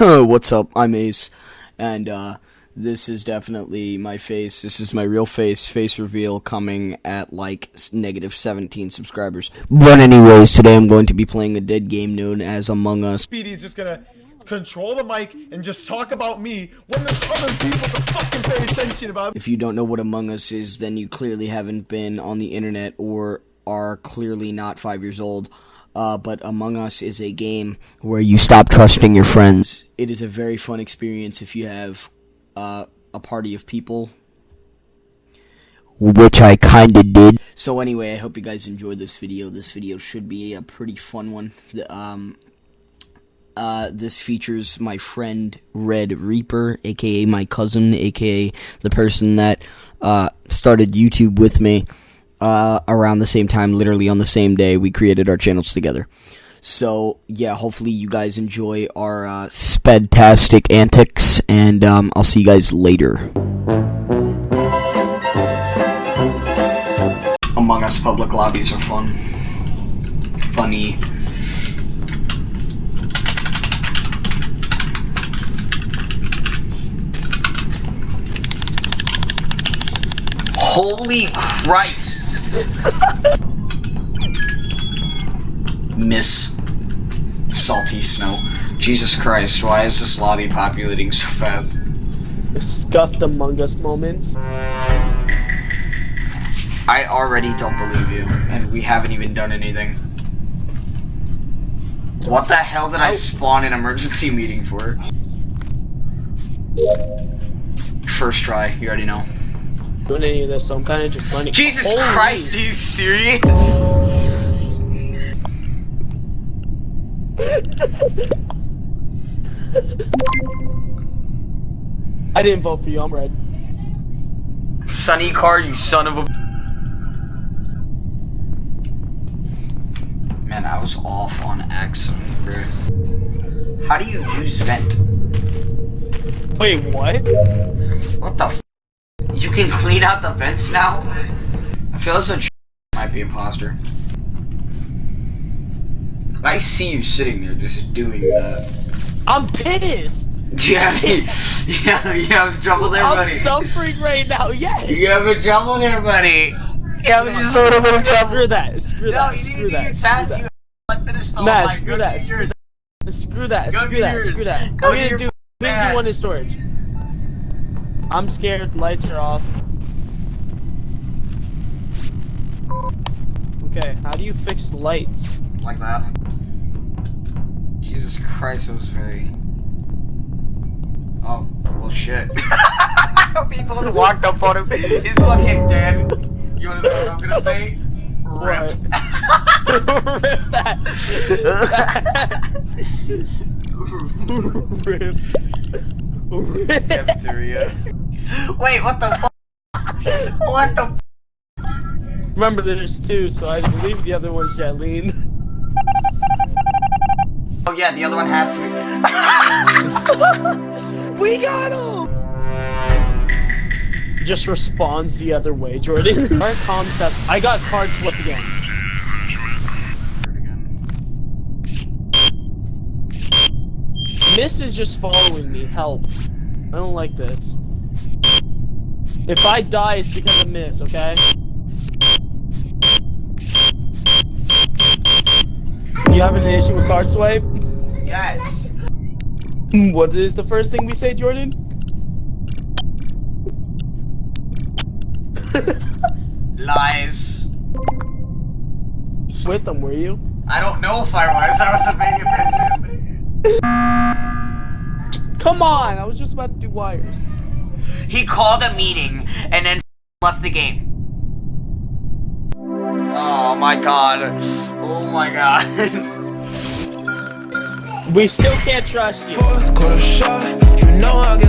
What's up? I'm Ace, and uh, this is definitely my face. This is my real face. Face reveal coming at like negative 17 subscribers. But anyways, today I'm going to be playing a dead game known as Among Us. Speedy's just gonna control the mic and just talk about me when there's other people to fucking pay attention about. If you don't know what Among Us is, then you clearly haven't been on the internet or are clearly not five years old. Uh, but Among Us is a game where you stop trusting your friends. It is a very fun experience if you have uh, a party of people, which I kinda did. So anyway, I hope you guys enjoyed this video. This video should be a pretty fun one. Um, uh, this features my friend Red Reaper, aka my cousin, aka the person that uh, started YouTube with me uh, around the same time, literally on the same day, we created our channels together. So yeah, hopefully you guys enjoy our uh, spedtastic antics, and um, I'll see you guys later. Among Us public lobbies are fun, funny. Holy Christ! Miss Salty Snow. Jesus Christ, why is this lobby populating so fast? scuffed Among Us moments. I already don't believe you, and we haven't even done anything. What the hell did I spawn an emergency meeting for? First try, you already know. Doing any of this, so I'm kind of just learning. Jesus Holy- Christ, are you serious? I didn't vote for you. I'm red. Sunny car, you son of a. Man, I was off on accident, bro. How do you use vent? Wait, what? What the f? You can clean out the vents now? I feel as though might be imposter. I see you sitting there just doing that. I'm pissed. Yeah, yeah, you have trouble there, buddy. I'm suffering right now. Yes. You have a trouble there, buddy. You have just a little bit of trouble. Screw that. Screw No, that. Screw need to do that. Screw that. You like finish the Nah, screw that, screw that. Screw that. Screw that. I'm do gonna do. I'm gonna do one in storage. I'm scared. Lights are off. Okay, how do you fix the lights? Like that. Jesus Christ, that was very. Oh, well, shit. People have walked up on him. He's fucking dead. You wanna know what I'm gonna say? Rip. Rip that. Rip. Rip. Wait, what the? What the Remember, there's two, so I believe the other one's Jatlene. Oh yeah, the other one has to be. we got him! Just responds the other way, Jordan. Our concept. I got card flip again. Miss is just following me. Help. I don't like this. If I die, it's because of Miss, okay? You having an issue with card swipe? Yes. What is the first thing we say, Jordan? Lies. With them, were you? I don't know if I was. I wasn't paying attention. Come on! I was just about to do wires. He called a meeting and then left the game. Oh my god. Oh my god. We still can't trust you. Fourth quarter shot, you know I